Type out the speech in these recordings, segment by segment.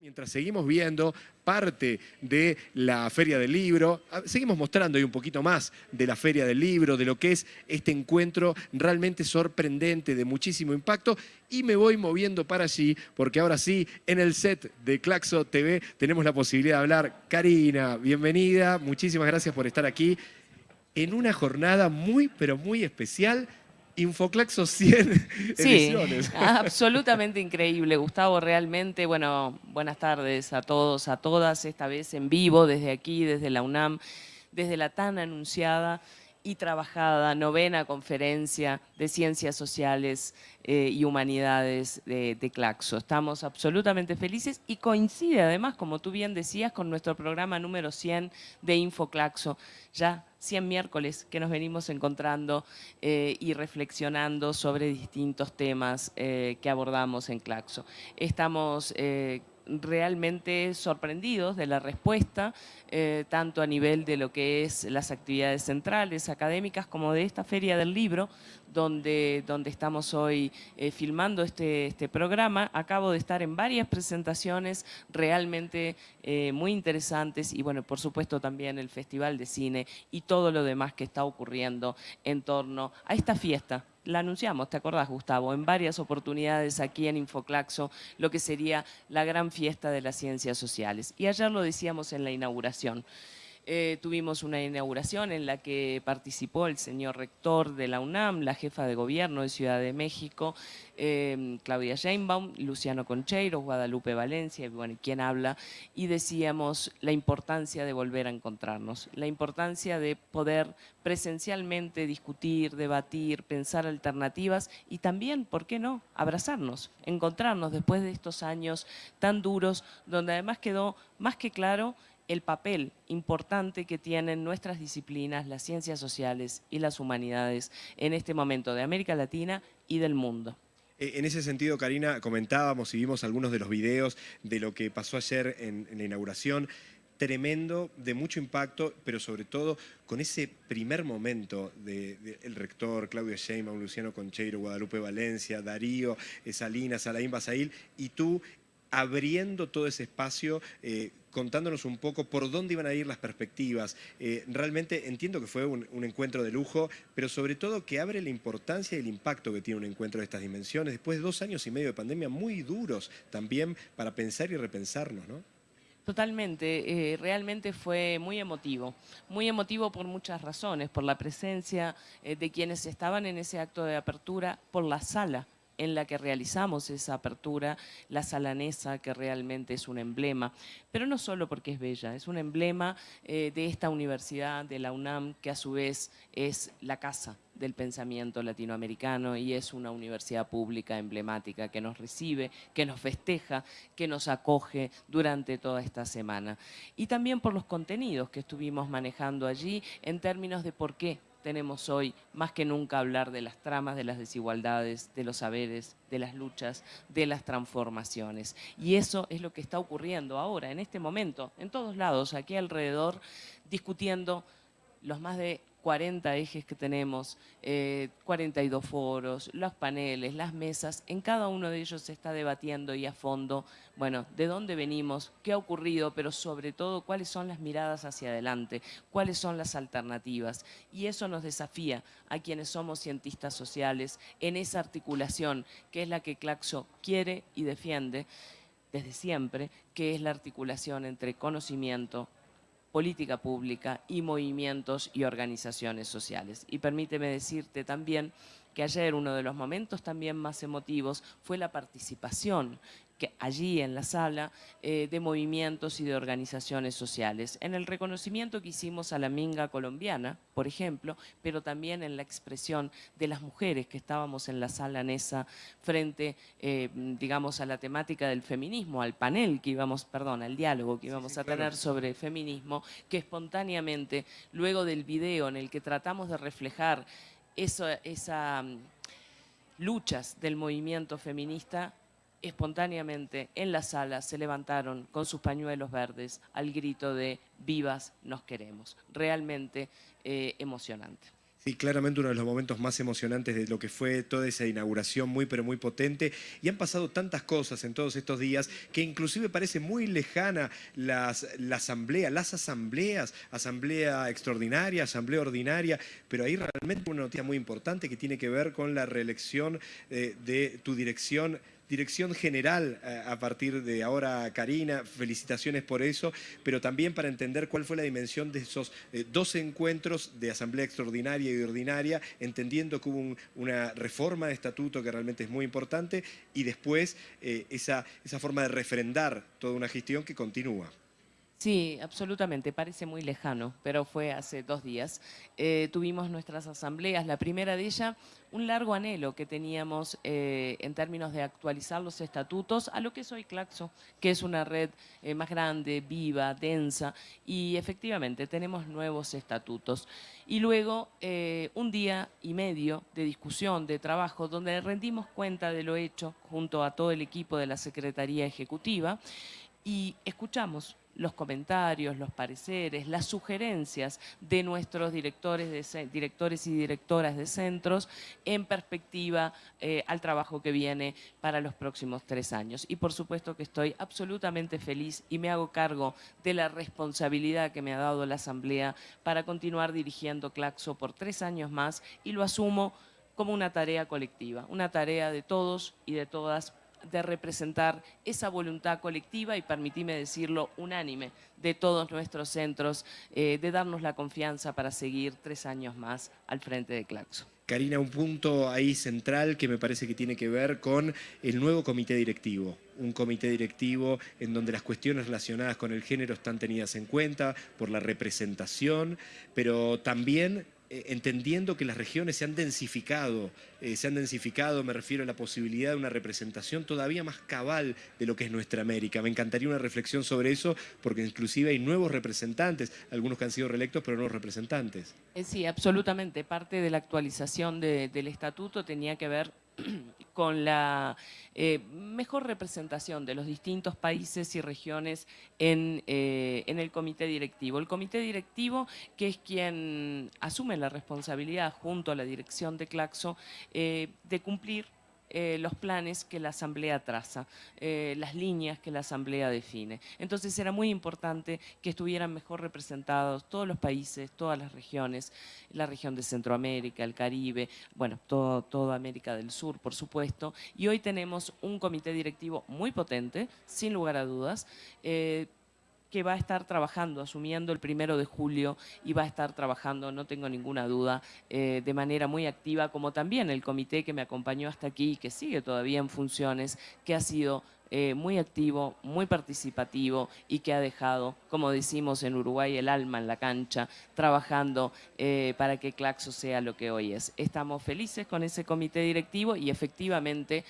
Mientras seguimos viendo parte de la Feria del Libro, ah, seguimos mostrando ahí un poquito más de la Feria del Libro, de lo que es este encuentro realmente sorprendente, de muchísimo impacto, y me voy moviendo para allí, porque ahora sí, en el set de Claxo TV tenemos la posibilidad de hablar. Karina, bienvenida, muchísimas gracias por estar aquí en una jornada muy, pero muy especial Infoclaxo 100 sí, absolutamente increíble, Gustavo, realmente, bueno, buenas tardes a todos, a todas, esta vez en vivo, desde aquí, desde la UNAM, desde la tan anunciada y trabajada novena conferencia de Ciencias Sociales eh, y Humanidades de, de, Claxo. Estamos absolutamente felices y coincide además, como tú bien decías, con nuestro programa número 100 de InfoClaxo. Ya 100 miércoles que nos venimos encontrando eh, y reflexionando sobre distintos temas eh, que abordamos en Claxo. Estamos realmente sorprendidos de la respuesta, eh, tanto a nivel de lo que es las actividades centrales, académicas, como de esta Feria del Libro, donde, donde estamos hoy eh, filmando este, este programa. Acabo de estar en varias presentaciones realmente eh, muy interesantes y, bueno, por supuesto también el Festival de Cine y todo lo demás que está ocurriendo en torno a esta fiesta la anunciamos, ¿te acordás, Gustavo? En varias oportunidades aquí en Infoclaxo, lo que sería la gran fiesta de las ciencias sociales. Y ayer lo decíamos en la inauguración. Eh, tuvimos una inauguración en la que participó el señor rector de la UNAM, la jefa de gobierno de Ciudad de México, em, Claudia Sheinbaum, Luciano Concheiro, Guadalupe Valencia, y bueno, quien habla, y decíamos la importancia de volver a encontrarnos, la importancia de poder presencialmente discutir, debatir, pensar alternativas y también, ¿por qué no?, abrazarnos, encontrarnos después de estos años tan duros, donde además quedó más que claro el papel importante que tienen nuestras disciplinas, las ciencias sociales y las humanidades en este momento de América Latina y del mundo. Eh, en ese sentido, Karina, comentábamos y vimos algunos de los videos de lo que pasó ayer en, la inauguración tremendo, de mucho impacto, pero sobre todo con ese primer momento del rector, Claudio Sheinbaum, Luciano Concheiro, Guadalupe Valencia, Darío, eh, Salinas, Alain Basail, y tú abriendo todo ese espacio, eh, contándonos un poco por dónde iban a ir las perspectivas. Eh, realmente entiendo que fue un, encuentro de lujo, pero sobre todo que abre la importancia y el impacto que tiene un encuentro de estas dimensiones, después de dos años y medio de pandemia muy duros también para pensar y repensarnos, ¿no? Totalmente, eh, realmente fue muy emotivo, muy emotivo por muchas razones, por la presencia de quienes estaban en ese acto de apertura, por la sala en la que realizamos esa apertura, la salanesa, que realmente es un emblema, pero no solo porque es bella, es un emblema eh, de esta universidad, de la UNAM, que a su vez es la casa del pensamiento latinoamericano y es una universidad pública emblemática que nos recibe, que nos festeja, que nos acoge durante toda esta semana. Y también por los contenidos que estuvimos manejando allí en términos de por qué tenemos hoy más que nunca hablar de las tramas, de las desigualdades, de los saberes, de las luchas, de las transformaciones. Y eso es lo que está ocurriendo ahora, en este momento, en todos lados, aquí alrededor, discutiendo los más de 40 ejes que tenemos, 42 eh, foros, los paneles, las mesas, en cada uno de ellos se está debatiendo y a fondo, bueno, de dónde venimos, qué ha ocurrido, pero sobre todo cuáles son las miradas hacia adelante, cuáles son las alternativas. Y eso nos desafía a quienes somos cientistas sociales en esa articulación que es la que Claxo quiere y defiende desde siempre, que es la articulación entre conocimiento, política pública y movimientos y organizaciones sociales. Y permíteme decirte también que ayer uno de los momentos también más emotivos fue la participación que allí en la sala eh, de movimientos y de organizaciones sociales. En el reconocimiento que hicimos a la minga colombiana, por ejemplo, pero también en la expresión de las mujeres que estábamos en la sala Nesa frente, eh, digamos, a la temática del feminismo, al panel que íbamos, perdón, al diálogo que íbamos a tener sobre feminismo, que espontáneamente, luego del video en el que tratamos de reflejar eso, esa mm, luchas del movimiento feminista, espontáneamente en la sala se levantaron con sus pañuelos verdes al grito de vivas nos queremos. Realmente eh, emocionante. Sí, claramente uno de los momentos más emocionantes de lo que fue toda esa inauguración muy pero muy potente y han pasado tantas cosas en todos estos días que inclusive parece muy lejana la asamblea, las asambleas, asamblea extraordinaria, asamblea ordinaria, pero ahí realmente una noticia muy importante que tiene que ver con la reelección eh, de tu dirección dirección general eh, a partir de ahora, Karina, felicitaciones por eso, pero también para entender cuál fue la dimensión de esos eh, dos encuentros de Asamblea Extraordinaria y Ordinaria, entendiendo que hubo una reforma de estatuto que realmente es muy importante y después eh, esa, esa forma de refrendar toda una gestión que continúa. Sí, absolutamente, parece muy lejano, pero fue hace dos días. Eh, tuvimos nuestras asambleas, la primera de ellas, un largo anhelo que teníamos eh, en términos de actualizar los estatutos a lo que es hoy Claxo, que es una red eh, más grande, viva, densa, y efectivamente tenemos nuevos estatutos. Y luego un día y medio de discusión, de trabajo, donde rendimos cuenta de lo hecho junto a todo el equipo de la Secretaría Ejecutiva y escuchamos los comentarios, los pareceres, las sugerencias de nuestros directores, directores y directoras de centros en perspectiva eh, al trabajo que viene para los próximos tres años. Y por supuesto que estoy absolutamente feliz y me hago cargo de la responsabilidad que me ha dado la Asamblea para continuar dirigiendo Claxo por tres años más y lo asumo como una tarea colectiva, una tarea de todos y de todas de representar esa voluntad colectiva y, permitime decirlo, unánime de todos nuestros centros, eh, de darnos la confianza para seguir tres años más al frente de Claxo. Karina, un punto ahí central que me parece que tiene que ver con el nuevo comité directivo. Un comité directivo en donde las cuestiones relacionadas con el género están tenidas en cuenta por la representación, pero también entendiendo que las regiones se han densificado, eh, se han densificado, me refiero a la posibilidad de una representación todavía más cabal de lo que es nuestra América. Me encantaría una reflexión sobre eso, porque inclusive hay nuevos representantes, algunos que han sido reelectos, pero nuevos representantes. Eh, sí, absolutamente. Parte de la actualización del estatuto tenía que ver con la eh, mejor representación de los distintos países y regiones eh, en, el comité directivo. El comité directivo, que es quien asume la responsabilidad junto a la dirección de Claxo eh, de cumplir eh, los planes que la Asamblea traza, eh, las líneas que la Asamblea define. Entonces era muy importante que estuvieran mejor representados todos los países, todas las regiones, la región de Centroamérica, el Caribe, bueno, todo, toda América del Sur, por supuesto. Y hoy tenemos un comité directivo muy potente, sin lugar a dudas, eh, que va a estar trabajando, asumiendo el primero de julio y va a estar trabajando, no tengo ninguna duda, eh, de manera muy activa, como también el comité que me acompañó hasta aquí y que sigue todavía en funciones, que ha sido eh, muy activo, muy participativo y que ha dejado, como decimos en Uruguay, el alma en la cancha, trabajando eh, para que Claxo sea lo que hoy es. Estamos felices con ese comité directivo y efectivamente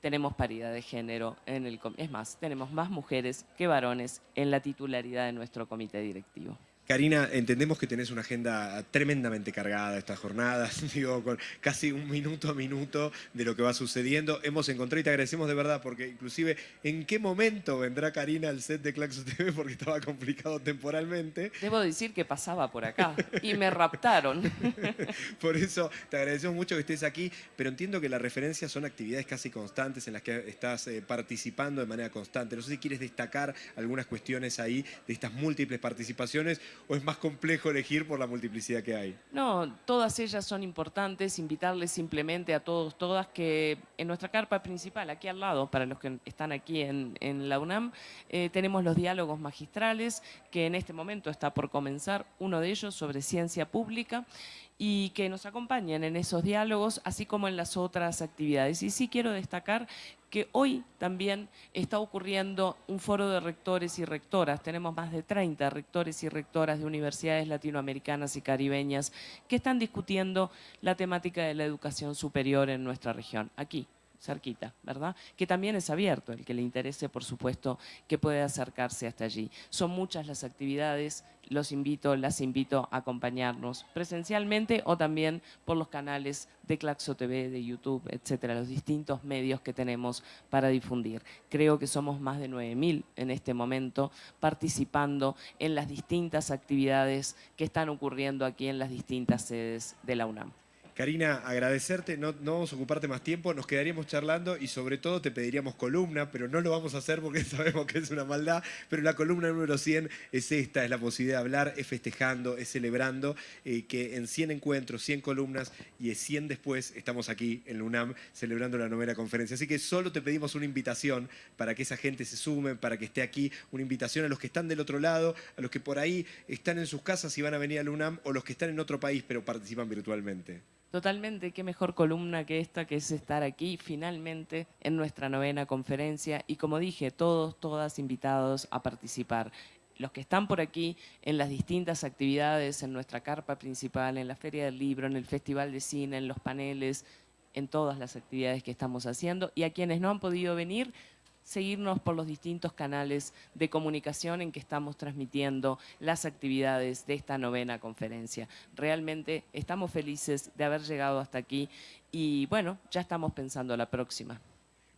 tenemos paridad de género en el... Es más, tenemos más mujeres que varones en la titularidad de nuestro comité directivo. Karina, entendemos que tenés una agenda tremendamente cargada estas jornadas, digo, con casi un minuto a minuto de lo que va sucediendo. Hemos encontrado y te agradecemos de verdad, porque inclusive, ¿en qué momento vendrá Karina al set de Claxo TV? Porque estaba complicado temporalmente. Debo decir que pasaba por acá y me raptaron. por eso te agradecemos mucho que estés aquí, pero entiendo que las referencias son actividades casi constantes en las que estás eh, participando de manera constante. No sé si quieres destacar algunas cuestiones ahí de estas múltiples participaciones o es más complejo elegir por la multiplicidad que hay? No, todas ellas son importantes. Invitarles simplemente a todos, todas, que en nuestra carpa principal, aquí al lado, para los que están aquí en, la UNAM, eh, tenemos los diálogos magistrales, que en este momento está por comenzar uno de ellos sobre ciencia pública y que nos acompañen en esos diálogos, así como en las otras actividades. Y sí quiero destacar que hoy también está ocurriendo un foro de rectores y rectoras. Tenemos más de 30 rectores y rectoras de universidades latinoamericanas y caribeñas que están discutiendo la temática de la educación superior en nuestra región, aquí, cerquita, ¿verdad? Que también es abierto, el que le interese, por supuesto, que puede acercarse hasta allí. Son muchas las actividades, los invito, las invito a acompañarnos presencialmente o también por los canales de Claxo TV, de YouTube, etcétera, los distintos medios que tenemos para difundir. Creo que somos más de 9.000 en este momento participando en las distintas actividades que están ocurriendo aquí en las distintas sedes de la UNAM. Karina, agradecerte, no, vamos a ocuparte más tiempo, nos quedaríamos charlando y sobre todo te pediríamos columna, pero no lo vamos a hacer porque sabemos que es una maldad, pero la columna número 100 es esta, es la posibilidad de hablar, es festejando, es celebrando, eh, que en 100 encuentros, 100 columnas y 100 después estamos aquí en la UNAM celebrando la novena conferencia. Así que solo te pedimos una invitación para que esa gente se sume, para que esté aquí, una invitación a los que están del otro lado, a los que por ahí están en sus casas y van a venir a la UNAM o los que están en otro país pero participan virtualmente. Totalmente, qué mejor columna que esta, que es estar aquí finalmente en nuestra novena conferencia y como dije, todos, todas invitados a participar. Los que están por aquí en las distintas actividades, en nuestra carpa principal, en la Feria del Libro, en el Festival de Cine, en los paneles, en todas las actividades que estamos haciendo y a quienes no han podido venir, seguirnos por los distintos canales de comunicación en que estamos transmitiendo las actividades de esta novena conferencia. Realmente estamos felices de haber llegado hasta aquí y bueno, ya estamos pensando la próxima.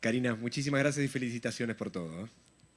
Karina, muchísimas gracias y felicitaciones por todo.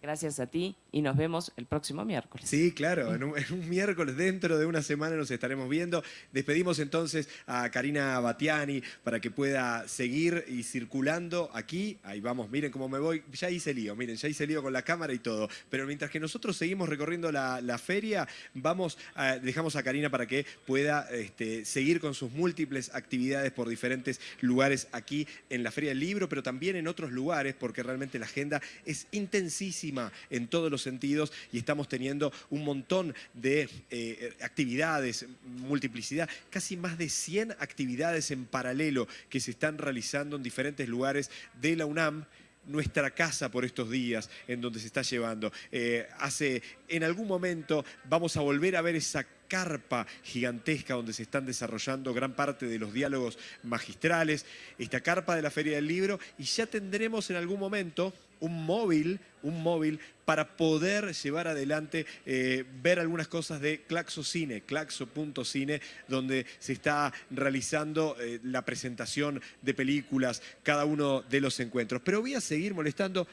¿Eh? Gracias a ti y nos vemos el próximo miércoles. Sí, claro, en un, miércoles dentro de una semana nos estaremos viendo. Despedimos entonces a Karina Batiani para que pueda seguir y circulando aquí. Ahí vamos, miren cómo me voy. Ya hice lío, miren, ya hice lío con la cámara y todo. Pero mientras que nosotros seguimos recorriendo la, feria, vamos dejamos a Karina para que pueda este, seguir con sus múltiples actividades por diferentes lugares aquí en la Feria del Libro, pero también en otros lugares, porque realmente la agenda es intensísima en todos los sentidos y estamos teniendo un montón de eh, actividades, multiplicidad, casi más de 100 actividades en paralelo que se están realizando en diferentes lugares de la UNAM nuestra casa por estos días en donde se está llevando. Eh, hace, en algún momento vamos a volver a ver esa carpa gigantesca donde se están desarrollando gran parte de los diálogos magistrales, esta carpa de la Feria del Libro, y ya tendremos en algún momento un móvil, un móvil para poder llevar adelante, eh, ver algunas cosas de Claxo Cine, claxo.cine, donde se está realizando eh, la presentación de películas, cada uno de los encuentros. Pero voy a seguir molestando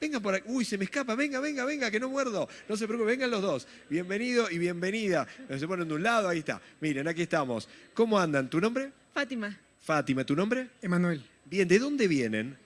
Venga por aquí. Uy, se me escapa. Venga, venga, venga, que no muerdo. No se preocupe, vengan los dos. Bienvenido y bienvenida. Se ponen de un lado, ahí está. Miren, aquí estamos. ¿Cómo andan? ¿Tu nombre? Fátima. Fátima, ¿tu nombre? Emanuel. Bien, ¿de dónde vienen?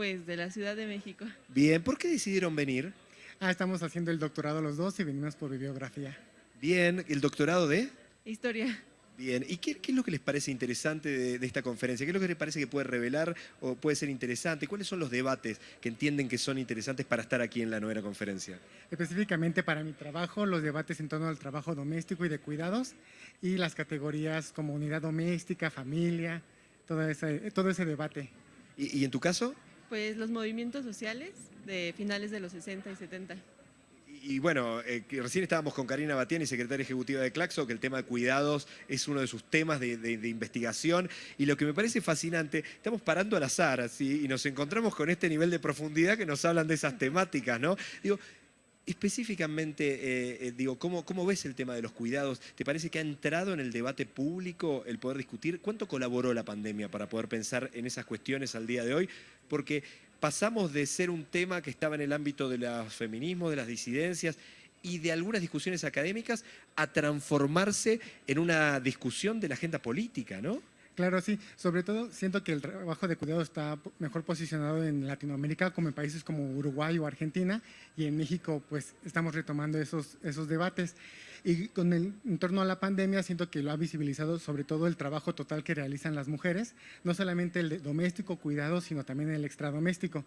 Pues de la Ciudad de México. Bien, ¿por qué decidieron venir? Ah, estamos haciendo el doctorado los dos y venimos por bibliografía. Bien, ¿el doctorado de? Historia. Bien, ¿y qué, es lo que les parece interesante de, esta conferencia? ¿Qué es lo que les parece que puede revelar o puede ser interesante? ¿Cuáles son los debates que entienden que son interesantes para estar aquí en la novena conferencia? Específicamente para mi trabajo, los debates en torno al trabajo doméstico y de cuidados y las categorías como unidad doméstica, familia, todo ese, todo ese debate. ¿Y, ¿Y en tu caso? Pues los movimientos sociales de finales de los 60 y 70 y bueno, eh, recién estábamos con Karina Batiani, secretaria ejecutiva de Claxo, que el tema de cuidados es uno de sus temas de, investigación. Y lo que me parece fascinante, estamos parando al azar, así, y nos encontramos con este nivel de profundidad que nos hablan de esas temáticas, ¿no? Digo, específicamente, eh, eh, digo, ¿cómo, ¿cómo ves el tema de los cuidados? ¿Te parece que ha entrado en el debate público el poder discutir? ¿Cuánto colaboró la pandemia para poder pensar en esas cuestiones al día de hoy? Porque pasamos de ser un tema que estaba en el ámbito de los feminismos, de las disidencias y de algunas discusiones académicas a transformarse en una discusión de la agenda política, ¿no? Claro, sí. Sobre todo siento que el trabajo de cuidado está mejor posicionado en Latinoamérica, como en países como Uruguay o Argentina, y en México pues estamos retomando esos, esos debates. Y con el, en torno a la pandemia siento que lo ha visibilizado sobre todo el trabajo total que realizan las mujeres, no solamente el doméstico, cuidado, sino también el extradoméstico.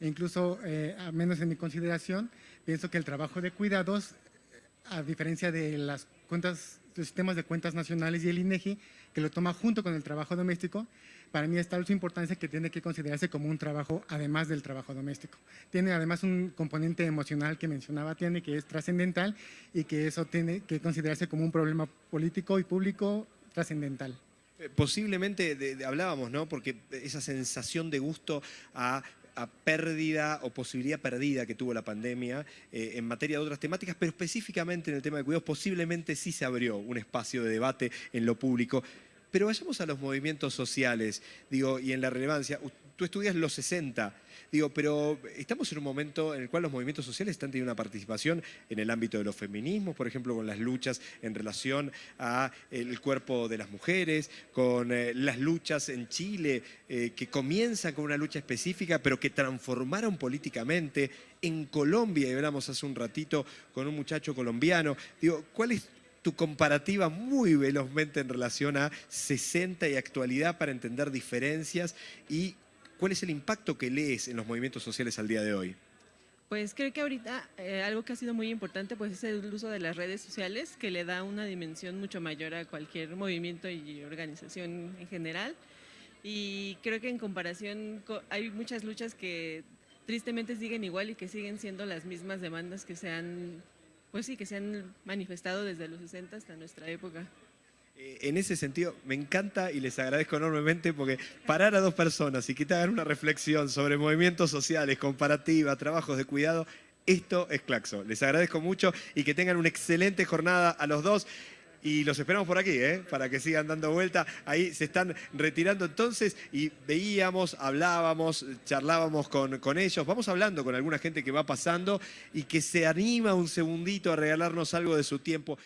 E incluso, eh, a menos en mi consideración, pienso que el trabajo de cuidados, a diferencia de las cuentas, los sistemas de cuentas nacionales y el INEGI, que lo toma junto con el trabajo doméstico, para mí está su importancia que tiene que considerarse como un trabajo además del trabajo doméstico. Tiene además un componente emocional que mencionaba tiene que es trascendental y que eso tiene que considerarse como un problema político y público trascendental. Eh, Posiblemente, hablábamos, ¿no? Porque esa sensación de gusto a, a pérdida o posibilidad perdida que tuvo la pandemia eh, en materia de otras temáticas, pero específicamente en el tema de cuidados, posiblemente sí se abrió un espacio de debate en lo público. Pero vayamos a los movimientos sociales, digo, y en la relevancia. Tú estudias los 60, digo, pero estamos en un momento en el cual los movimientos sociales están teniendo una participación en el ámbito de los feminismos, por ejemplo, con las luchas en relación a el cuerpo de las mujeres, con eh, las luchas en Chile, eh, que comienzan con una lucha específica, pero que transformaron políticamente. En Colombia, y hablamos hace un ratito con un muchacho colombiano, digo, ¿cuál es tu comparativa muy velozmente en relación a 60 y actualidad para entender diferencias y cuál es el impacto que lees en los movimientos sociales al día de hoy? Pues creo que ahorita eh, algo que ha sido muy importante pues es el uso de las redes sociales que le da una dimensión mucho mayor a cualquier movimiento y organización en general y creo que en comparación co- hay muchas luchas que tristemente siguen igual y que siguen siendo las mismas demandas que se han pues sí que se han manifestado desde los 60 hasta nuestra época. Eh, En ese sentido, me encanta y les agradezco enormemente porque parar a dos personas y que te una reflexión sobre movimientos sociales, comparativa, trabajos de cuidado, esto es Claxo. Les agradezco mucho y que tengan una excelente jornada a los dos. Y los esperamos por aquí, ¿eh? para que sigan dando vuelta. Ahí se están retirando entonces y veíamos, hablábamos, charlábamos con, con ellos. Vamos hablando con alguna gente que va pasando y que se anima un segundito a regalarnos algo de su tiempo.